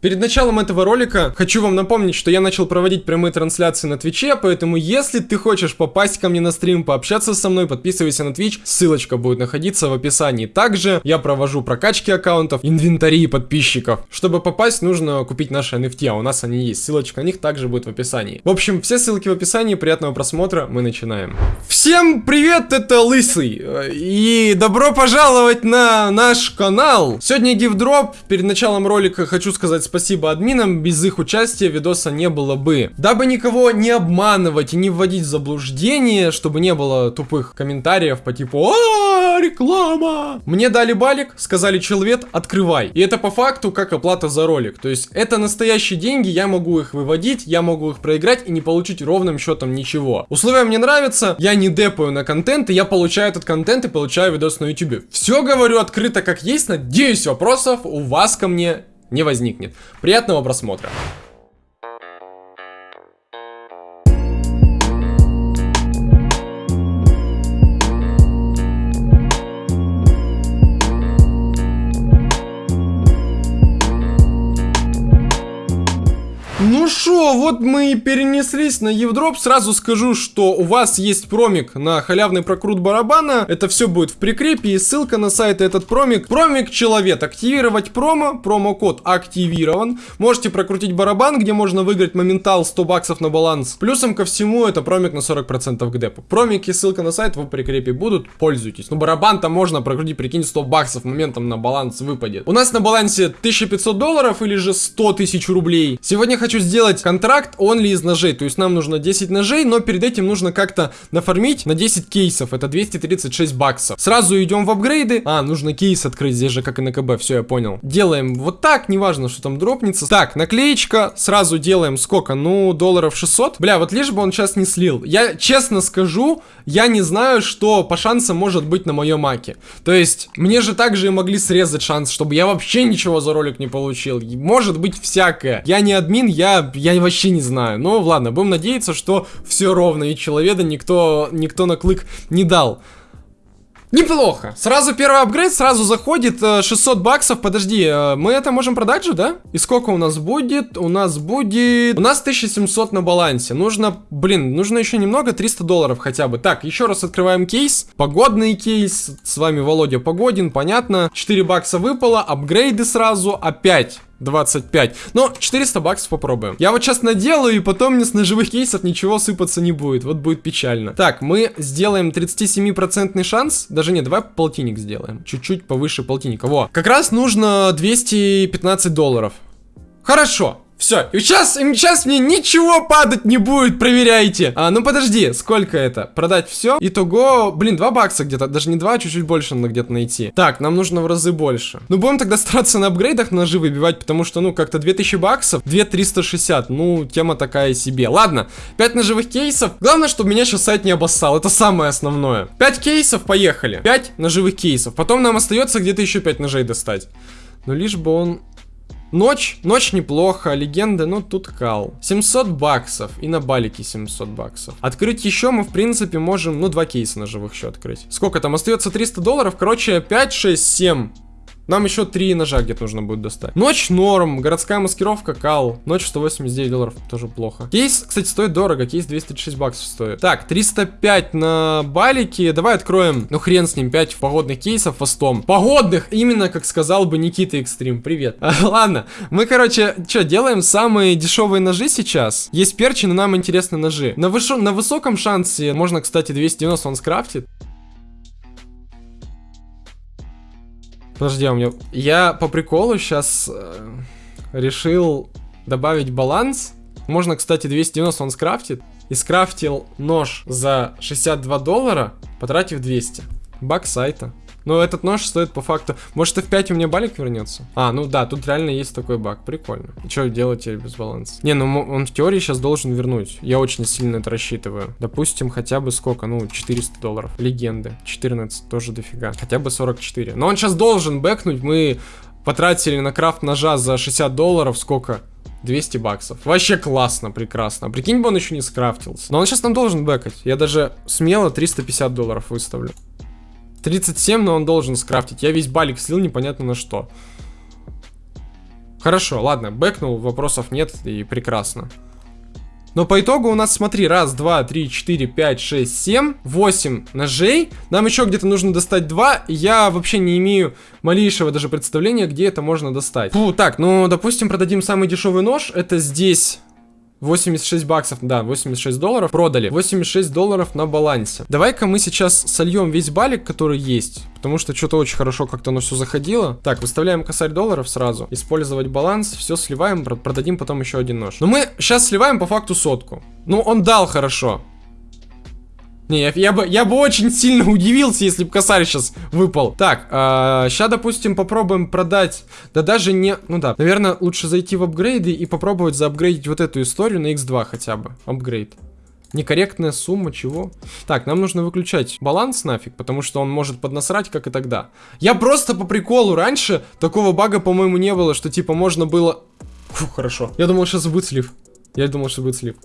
Перед началом этого ролика хочу вам напомнить, что я начал проводить прямые трансляции на Твиче, поэтому если ты хочешь попасть ко мне на стрим, пообщаться со мной, подписывайся на Twitch, ссылочка будет находиться в описании. Также я провожу прокачки аккаунтов, инвентари подписчиков. Чтобы попасть, нужно купить наши NFT, а у нас они есть. Ссылочка на них также будет в описании. В общем, все ссылки в описании, приятного просмотра, мы начинаем. Всем привет, это Лысый, и добро пожаловать на наш канал. Сегодня гифдроп, перед началом ролика хочу сказать спасибо админам, без их участия видоса не было бы. Дабы никого не обманывать и не вводить в заблуждение, чтобы не было тупых комментариев по типу а реклама. Мне дали балик, сказали человек, открывай. И это по факту как оплата за ролик. То есть это настоящие деньги, я могу их выводить, я могу их проиграть и не получить ровным счетом ничего. Условия мне нравятся, я не депаю на контент, и я получаю этот контент и получаю видос на YouTube. Все говорю открыто как есть, надеюсь вопросов у вас ко мне не возникнет. Приятного просмотра. Ну шо, вот мы и перенеслись на Евдроп. Сразу скажу, что у вас есть промик на халявный прокрут барабана. Это все будет в прикрепе и ссылка на сайт этот промик. Промик человек. Активировать промо. Промокод активирован. Можете прокрутить барабан, где можно выиграть моментал 100 баксов на баланс. Плюсом ко всему это промик на 40% к депу. Промик и ссылка на сайт в прикрепе будут. Пользуйтесь. Ну барабан-то можно прокрутить, прикинь, 100 баксов моментом на баланс выпадет. У нас на балансе 1500 долларов или же 100 тысяч рублей. Сегодня хочу сделать контракт only из ножей. То есть нам нужно 10 ножей, но перед этим нужно как-то нафармить на 10 кейсов. Это 236 баксов. Сразу идем в апгрейды. А, нужно кейс открыть здесь же, как и на КБ. Все, я понял. Делаем вот так, неважно, что там дропнется. Так, наклеечка. Сразу делаем сколько? Ну, долларов 600. Бля, вот лишь бы он сейчас не слил. Я честно скажу, я не знаю, что по шансам может быть на моем маке. То есть, мне же также и могли срезать шанс, чтобы я вообще ничего за ролик не получил. Может быть всякое. Я не админ, я, я вообще не знаю. Но ладно, будем надеяться, что все ровно и человека никто, никто на клык не дал. Неплохо. Сразу первый апгрейд, сразу заходит 600 э, баксов. Подожди, э, мы это можем продать же, да? И сколько у нас будет? У нас будет... У нас 1700 на балансе. Нужно, блин, нужно еще немного, 300 долларов хотя бы. Так, еще раз открываем кейс. Погодный кейс. С вами Володя Погодин, понятно. 4 бакса выпало, апгрейды сразу. Опять 25. Но 400 баксов попробуем. Я вот сейчас наделаю, и потом мне с ножевых кейсов ничего сыпаться не будет. Вот будет печально. Так, мы сделаем 37% шанс. Даже не, давай полтинник сделаем. Чуть-чуть повыше полтинника. Во. Как раз нужно 215 долларов. Хорошо. Все, и сейчас, и сейчас мне ничего падать не будет, проверяйте. А, ну подожди, сколько это? Продать все? Итого, блин, 2 бакса где-то, даже не 2, а чуть-чуть больше надо где-то найти. Так, нам нужно в разы больше. Ну, будем тогда стараться на апгрейдах ножи выбивать, потому что, ну, как-то 2000 баксов, 2360, ну, тема такая себе. Ладно, 5 ножевых кейсов. Главное, чтобы меня сейчас сайт не обоссал, это самое основное. 5 кейсов, поехали. 5 ножевых кейсов. Потом нам остается где-то еще 5 ножей достать. Но лишь бы он Ночь, ночь неплохо, легенды, ну тут кал. 700 баксов, и на балике 700 баксов. Открыть еще мы, в принципе, можем, ну, два кейса на живых еще открыть. Сколько там, остается 300 долларов, короче, 5, 6, 7 нам еще три ножа где-то нужно будет достать. Ночь норм, городская маскировка кал. Ночь 189 долларов, тоже плохо. Кейс, кстати, стоит дорого, кейс 236 баксов стоит. Так, 305 на балике. Давай откроем, ну хрен с ним, 5 погодных кейсов фастом. Погодных, именно как сказал бы Никита Экстрим. Привет. А, ладно, мы, короче, что, делаем самые дешевые ножи сейчас. Есть перчи, но нам интересны ножи. На, выш... на высоком шансе можно, кстати, 290 он скрафтит. Подожди, а у меня... Я по приколу сейчас э, решил добавить баланс. Можно, кстати, 290 он скрафтит. И скрафтил нож за 62 доллара, потратив 200. Баг сайта. Но этот нож стоит по факту... Может, и в 5 у меня балик вернется? А, ну да, тут реально есть такой баг. Прикольно. Что делать теперь без баланса? Не, ну он в теории сейчас должен вернуть. Я очень сильно это рассчитываю. Допустим, хотя бы сколько? Ну, 400 долларов. Легенды. 14 тоже дофига. Хотя бы 44. Но он сейчас должен бэкнуть. Мы потратили на крафт ножа за 60 долларов. Сколько? 200 баксов. Вообще классно, прекрасно. Прикинь бы он еще не скрафтился. Но он сейчас нам должен бэкать. Я даже смело 350 долларов выставлю. 37, но он должен скрафтить. Я весь балик слил непонятно на что. Хорошо, ладно, бэкнул, вопросов нет и прекрасно. Но по итогу у нас, смотри, раз, два, три, четыре, пять, шесть, семь, восемь ножей. Нам еще где-то нужно достать два. Я вообще не имею малейшего даже представления, где это можно достать. Фу, так, ну, допустим, продадим самый дешевый нож. Это здесь 86 баксов, да, 86 долларов продали. 86 долларов на балансе. Давай-ка мы сейчас сольем весь балик, который есть. Потому что что-то очень хорошо как-то оно все заходило. Так, выставляем косарь долларов сразу. Использовать баланс, все сливаем, продадим потом еще один нож. Но мы сейчас сливаем по факту сотку. Ну, он дал хорошо. Не, я, я, бы, я бы очень сильно удивился, если бы косарь сейчас выпал. Так, э, а, сейчас, допустим, попробуем продать. Да даже не... Ну да, наверное, лучше зайти в апгрейды и попробовать заапгрейдить вот эту историю на x2 хотя бы. Апгрейд. Некорректная сумма, чего? Так, нам нужно выключать баланс нафиг, потому что он может поднасрать, как и тогда. Я просто по приколу раньше такого бага, по-моему, не было, что типа можно было... Фу, хорошо. Я думал, сейчас слив. Я думал, что будет слив.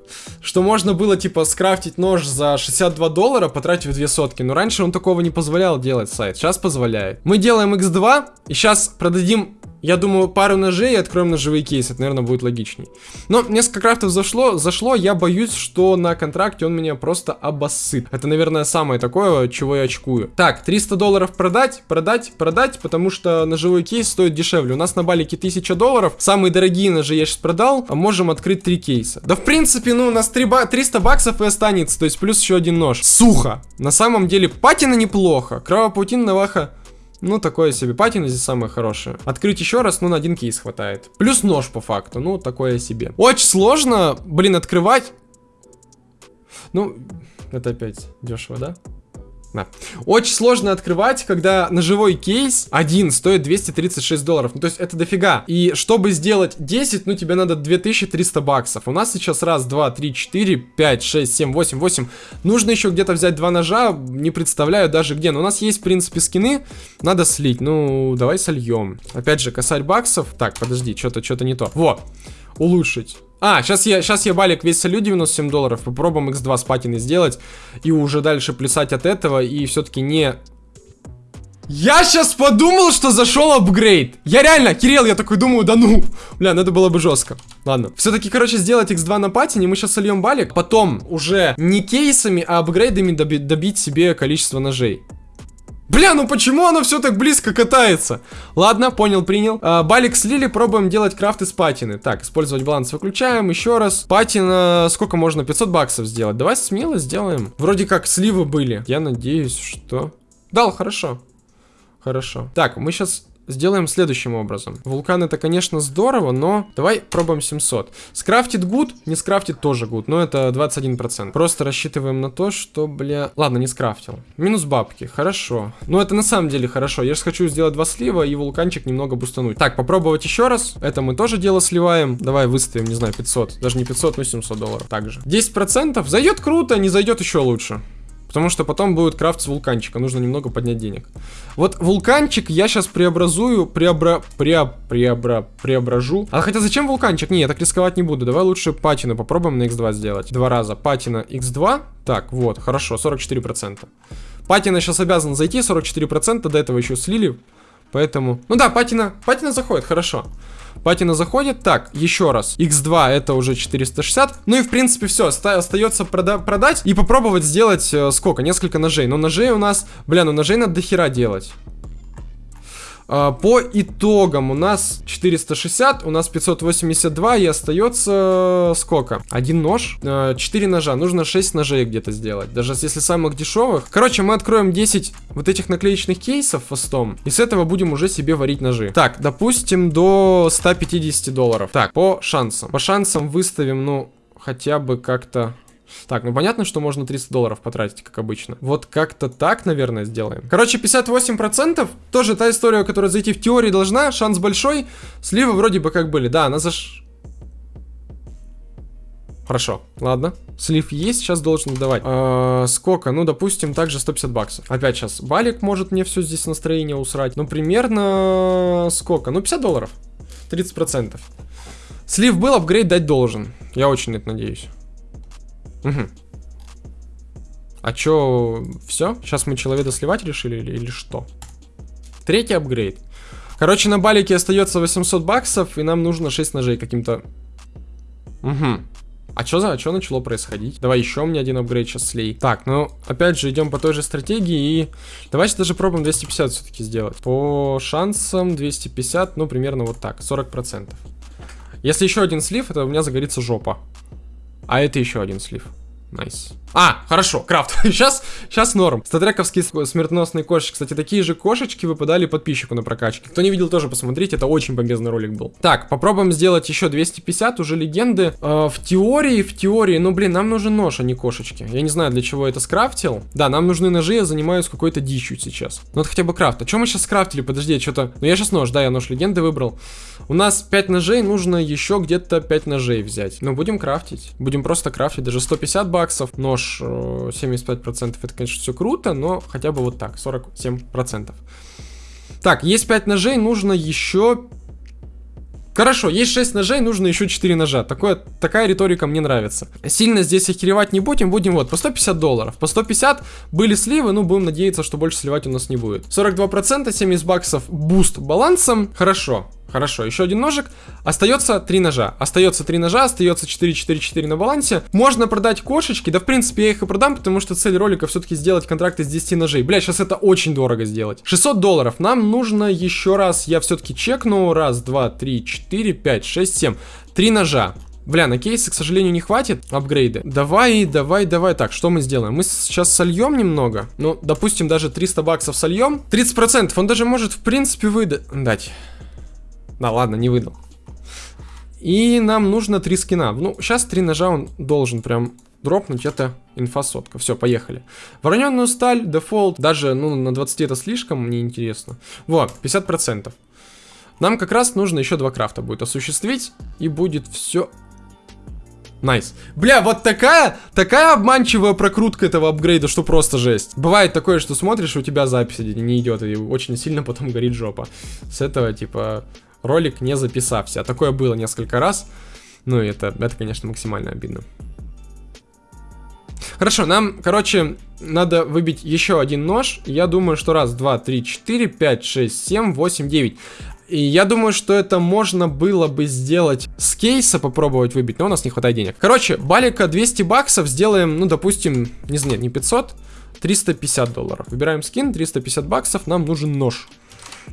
Что можно было, типа, скрафтить нож за 62 доллара, потратив две сотки. Но раньше он такого не позволял делать сайт. Сейчас позволяет. Мы делаем x2, и сейчас продадим я думаю, пару ножей и откроем ножевые кейсы. Это, наверное, будет логичней. Но несколько крафтов зашло, зашло. Я боюсь, что на контракте он меня просто обоссыт. Это, наверное, самое такое, чего я очкую. Так, 300 долларов продать, продать, продать, потому что ножевой кейс стоит дешевле. У нас на балике 1000 долларов. Самые дорогие ножи я сейчас продал. А можем открыть 3 кейса. Да, в принципе, ну, у нас 3 ба 300 баксов и останется. То есть, плюс еще один нож. Сухо. На самом деле, патина неплохо. Кровопаутин, наваха ну, такое себе. Патина здесь самое хорошее. Открыть еще раз, ну, на один кейс хватает. Плюс нож по факту, ну, такое себе. Очень сложно, блин, открывать. Ну, это опять дешево, да? Да. Очень сложно открывать, когда ножевой кейс один стоит 236 долларов. Ну, то есть это дофига. И чтобы сделать 10, ну, тебе надо 2300 баксов. У нас сейчас раз, два, три, четыре, пять, шесть, семь, восемь, восемь. Нужно еще где-то взять два ножа. Не представляю даже где. Но у нас есть, в принципе, скины. Надо слить. Ну, давай сольем. Опять же, косарь баксов. Так, подожди, что-то что-то не то. Вот. Улучшить. А, сейчас я, сейчас я балик весь солю 97 долларов. Попробуем x2 с патиной сделать. И уже дальше плясать от этого. И все-таки не... Я сейчас подумал, что зашел апгрейд. Я реально, Кирилл, я такой думаю, да ну. Бля, ну это было бы жестко. Ладно. Все-таки, короче, сделать x2 на патине. Мы сейчас сольем балик. Потом уже не кейсами, а апгрейдами доби добить себе количество ножей. Бля, ну почему оно все так близко катается? Ладно, понял, принял. А, балик слили, пробуем делать крафт из патины. Так, использовать баланс выключаем, еще раз. Патина, сколько можно? 500 баксов сделать. Давай смело сделаем. Вроде как сливы были. Я надеюсь, что... Дал, хорошо. Хорошо. Так, мы сейчас сделаем следующим образом. Вулкан это, конечно, здорово, но давай пробуем 700. Скрафтит good, не скрафтит тоже good, но это 21%. Просто рассчитываем на то, что, бля... Ладно, не скрафтил. Минус бабки, хорошо. Но это на самом деле хорошо. Я же хочу сделать два слива и вулканчик немного бустануть. Так, попробовать еще раз. Это мы тоже дело сливаем. Давай выставим, не знаю, 500. Даже не 500, но 700 долларов. Также. 10%. Зайдет круто, не зайдет еще лучше. Потому что потом будет крафт с вулканчика. Нужно немного поднять денег. Вот вулканчик я сейчас преобразую, преобра... Преоб... Преобра... Преображу. А хотя зачем вулканчик? Не, я так рисковать не буду. Давай лучше патину попробуем на x2 сделать. Два раза. Патина x2. Так, вот, хорошо, 44%. Патина сейчас обязан зайти, 44%. До этого еще слили. Поэтому... Ну да, патина, патина заходит, хорошо. Патина заходит. Так, еще раз. X2 это уже 460. Ну и в принципе все. Остается прода продать и попробовать сделать э, сколько? Несколько ножей. Но ножей у нас... Бля, ну ножей надо дохера делать. А, по итогам у нас 460, у нас 582 и остается сколько? Один нож, 4 э, ножа, нужно 6 ножей где-то сделать, даже если самых дешевых. Короче, мы откроем 10 вот этих наклеечных кейсов фастом, и с этого будем уже себе варить ножи. Так, допустим, до 150 долларов. Так, по шансам. По шансам выставим, ну, хотя бы как-то так, ну понятно, что можно 300 долларов потратить, как обычно. Вот как-то так, наверное, сделаем. Короче, 58% тоже та история, которая зайти в теории должна. Шанс большой. Сливы вроде бы как были. Да, она заш... Хорошо, ладно. Слив есть, сейчас должен давать. А, сколько? Ну, допустим, также 150 баксов. Опять сейчас балик может мне все здесь настроение усрать. Ну, примерно сколько? Ну, 50 долларов. 30%. Слив был, апгрейд дать должен. Я очень это надеюсь. Угу. А чё, все? Сейчас мы человека сливать решили или, или что? Третий апгрейд. Короче, на балике остается 800 баксов, и нам нужно 6 ножей каким-то... Угу. А что за, что начало происходить? Давай еще мне один апгрейд сейчас слей. Так, ну, опять же, идем по той же стратегии и... Давайте даже пробуем 250 все-таки сделать. По шансам 250, ну, примерно вот так, 40%. Если еще один слив, это у меня загорится жопа. А это еще один слив. Nice. А, хорошо, крафт. сейчас, сейчас норм. Статрековские смертоносные кошечки. Кстати, такие же кошечки выпадали подписчику на прокачке. Кто не видел, тоже посмотрите. Это очень полезный ролик был. Так, попробуем сделать еще 250, уже легенды. Э, в теории, в теории, ну, блин, нам нужен нож, а не кошечки. Я не знаю, для чего это скрафтил. Да, нам нужны ножи, я занимаюсь какой-то дичью сейчас. Ну, это хотя бы крафт. А что мы сейчас скрафтили? Подожди, что-то... Ну, я сейчас нож, да, я нож легенды выбрал. У нас 5 ножей, нужно еще где-то 5 ножей взять. Ну, будем крафтить. Будем просто крафтить. Даже 150 баксов. Нож 75% это, конечно, все круто, но хотя бы вот так, 47%. Так, есть 5 ножей, нужно еще... Хорошо, есть 6 ножей, нужно еще 4 ножа. Такое, такая риторика мне нравится. Сильно здесь охеревать не будем, будем вот по 150 долларов. По 150 были сливы, ну будем надеяться, что больше сливать у нас не будет. 42%, 70 баксов буст балансом. Хорошо. Хорошо, еще один ножик. Остается три ножа. Остается три ножа, остается 4-4-4 на балансе. Можно продать кошечки. Да, в принципе, я их и продам, потому что цель ролика все-таки сделать контракт из 10 ножей. Бля, сейчас это очень дорого сделать. 600 долларов. Нам нужно еще раз, я все-таки чекну. Раз, два, три, четыре, пять, шесть, семь. Три ножа. Бля, на кейсы, к сожалению, не хватит апгрейды. Давай, давай, давай. Так, что мы сделаем? Мы сейчас сольем немного. Ну, допустим, даже 300 баксов сольем. 30%. Он даже может, в принципе, выдать. Да, ладно, не выдал. И нам нужно три скина. Ну, сейчас три ножа он должен прям дропнуть. Это инфа сотка. Все, поехали. Вороненную сталь, дефолт. Даже, ну, на 20 это слишком, мне интересно. Вот, 50%. Нам как раз нужно еще два крафта будет осуществить. И будет все... Nice. Nice. Бля, вот такая, такая обманчивая прокрутка этого апгрейда, что просто жесть. Бывает такое, что смотришь, у тебя запись не идет, и очень сильно потом горит жопа. С этого, типа, ролик не записався. Такое было несколько раз. Ну, это, это, конечно, максимально обидно. Хорошо, нам, короче, надо выбить еще один нож. Я думаю, что раз, два, три, четыре, пять, шесть, семь, восемь, девять. И я думаю, что это можно было бы сделать с кейса, попробовать выбить, но у нас не хватает денег. Короче, балика 200 баксов сделаем, ну, допустим, не знаю, не 500, 350 долларов. Выбираем скин, 350 баксов, нам нужен нож.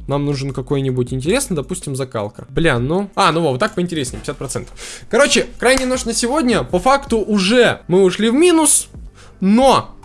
Нам нужен какой-нибудь интересный, допустим, закалка. Бля, ну... А, ну вот так поинтереснее, 50%. Короче, крайний нож на сегодня. По факту уже мы ушли в минус, но...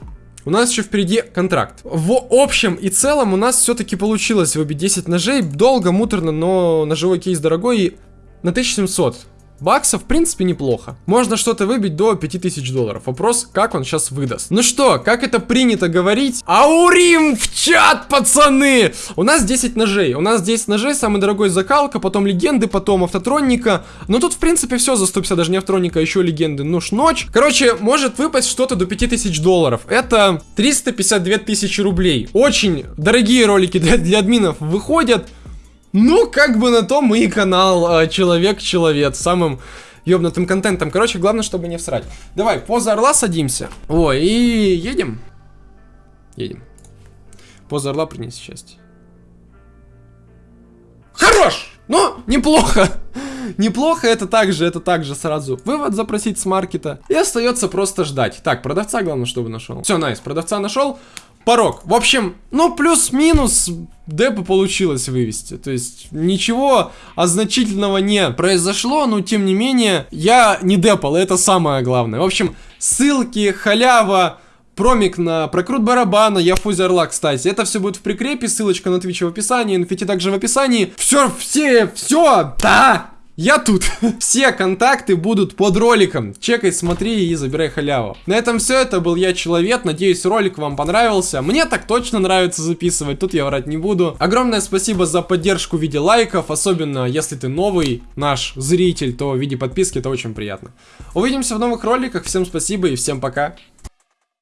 У нас еще впереди контракт. В общем и целом у нас все-таки получилось выбить 10 ножей. Долго, муторно, но ножевой кейс дорогой. И на 1700 Баксов, в принципе, неплохо. Можно что-то выбить до 5000 долларов. Вопрос, как он сейчас выдаст. Ну что, как это принято говорить? Аурим в чат, пацаны! У нас 10 ножей. У нас 10 ножей, самый дорогой закалка, потом легенды, потом автотроника. Но тут, в принципе, все за 150, даже не автотроника, а еще легенды. Нож ночь. Короче, может выпасть что-то до 5000 долларов. Это 352 тысячи рублей. Очень дорогие ролики для, для админов выходят. Ну, как бы на то мы и канал э, Человек-Человек, самым ёбнутым контентом. Короче, главное, чтобы не всрать. Давай, поза орла садимся. Ой, и едем. Едем. Поза орла принеси счастье. Хорош! Ну, неплохо. Неплохо, это также, это также сразу вывод запросить с маркета. И остается просто ждать. Так, продавца главное, чтобы нашел. Все, найс, продавца нашел порог. В общем, ну, плюс-минус депо получилось вывести. То есть, ничего значительного не произошло, но, тем не менее, я не депал, это самое главное. В общем, ссылки, халява, промик на прокрут барабана, я фузи орла, кстати. Это все будет в прикрепе, ссылочка на Twitch в описании, инфити также в описании. Все, все, все, да! Я тут. Все контакты будут под роликом. Чекай, смотри и забирай халяву. На этом все. Это был я, Человек. Надеюсь, ролик вам понравился. Мне так точно нравится записывать. Тут я врать не буду. Огромное спасибо за поддержку в виде лайков. Особенно, если ты новый наш зритель, то в виде подписки это очень приятно. Увидимся в новых роликах. Всем спасибо и всем пока.